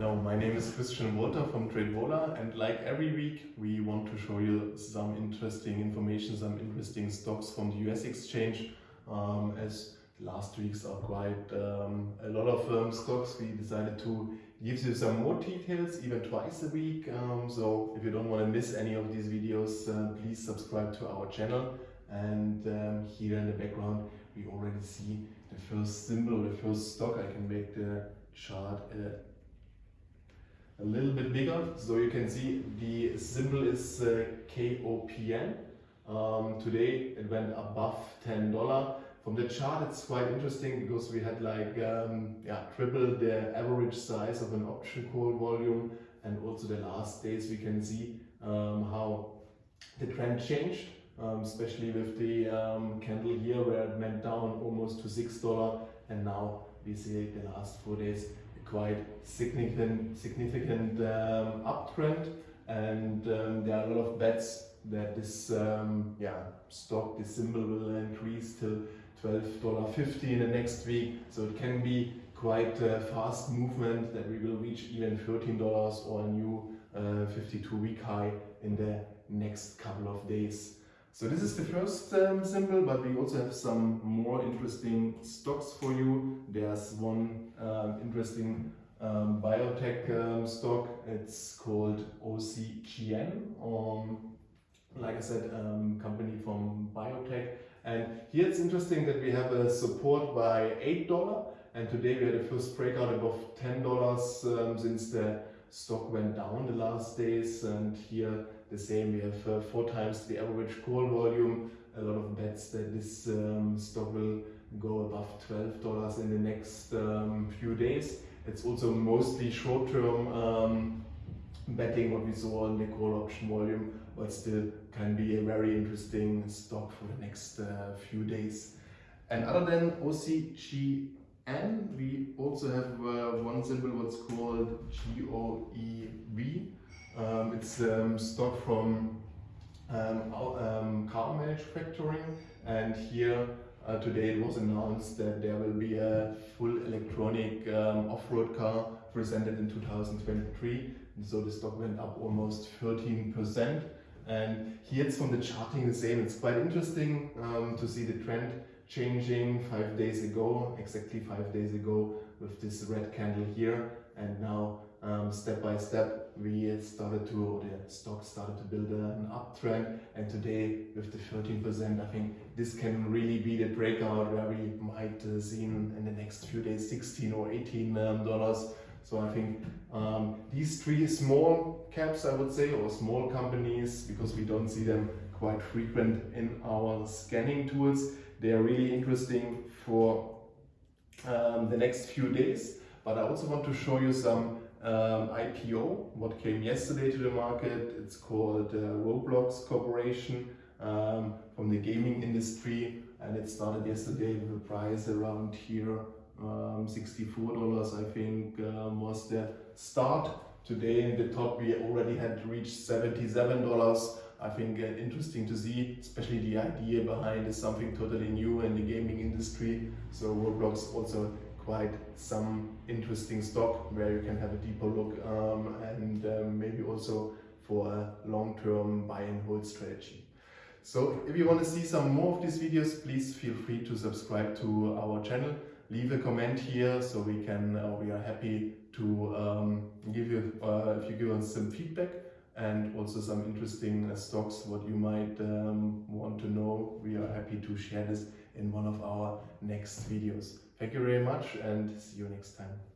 Hello, my name is Christian Walter from TradeVola and like every week we want to show you some interesting information, some interesting stocks from the US exchange. Um, as last weeks are quite um, a lot of um, stocks, we decided to give you some more details even twice a week. Um, so if you don't want to miss any of these videos, uh, please subscribe to our channel. And um, here in the background we already see the first symbol, or the first stock. I can make the chart uh, a little bit bigger. So you can see the symbol is uh, KOPN um, today it went above $10 from the chart it's quite interesting because we had like um, yeah triple the average size of an option call volume. And also the last days we can see um, how the trend changed um, especially with the um, candle here where it went down almost to $6 and now we see the last four days quite significant, significant um, uptrend and um, there are a lot of bets that this um, yeah, stock, this symbol will increase till $12.50 in the next week. So it can be quite a fast movement that we will reach even $13 or a new 52-week uh, high in the next couple of days. So this is the first um, symbol, but we also have some more interesting stocks for you. There's one um, interesting um, biotech um, stock. It's called OCGN. Um, like I said, um, company from biotech. And here it's interesting that we have a support by $8 and today we had a first breakout above $10 since the stock went down the last days and here the same. We have uh, four times the average call volume. A lot of bets that this um, stock will go above $12 in the next um, few days. It's also mostly short-term um, betting what we saw in the call option volume but still can be a very interesting stock for the next uh, few days. And other than OCG and we also have uh, one symbol what's called GOEV. Um, it's um, stock from um, um, car manufacturing. And here uh, today it was announced that there will be a full electronic um, off-road car presented in 2023 and so the stock went up almost 13% and here it's from the charting the same. It's quite interesting um, to see the trend changing five days ago, exactly five days ago with this red candle here. And now um, step by step we started to, the stock started to build an uptrend. And today with the 13%, I think this can really be the breakout where we might uh, see in, in, the next few days 16 or 18 um, dollars. So I think um, these three small caps, I would say, or small companies, because we don't see them quite frequent in our scanning tools, they are really interesting for um, the next few days. But I also want to show you some um, IPO, what came yesterday to the market. It's called uh, Roblox Corporation um, from the gaming industry and it started yesterday with a price around here um, $64 I think um, was the start. Today in the top we already had reached $77 I think uh, interesting to see, especially the idea behind is something totally new in the gaming industry. So Roblox also quite some interesting stock where you can have a deeper look um, and um, maybe also for a long-term buy and hold strategy. So if you want to see some more of these videos, please feel free to subscribe to our channel. Leave a comment here so we can, uh, we are happy to um, give you, uh, if you give us some feedback and also some interesting uh, stocks what you might um, want to know. We are happy to share this in one of our next videos. Thank you very much and see you next time.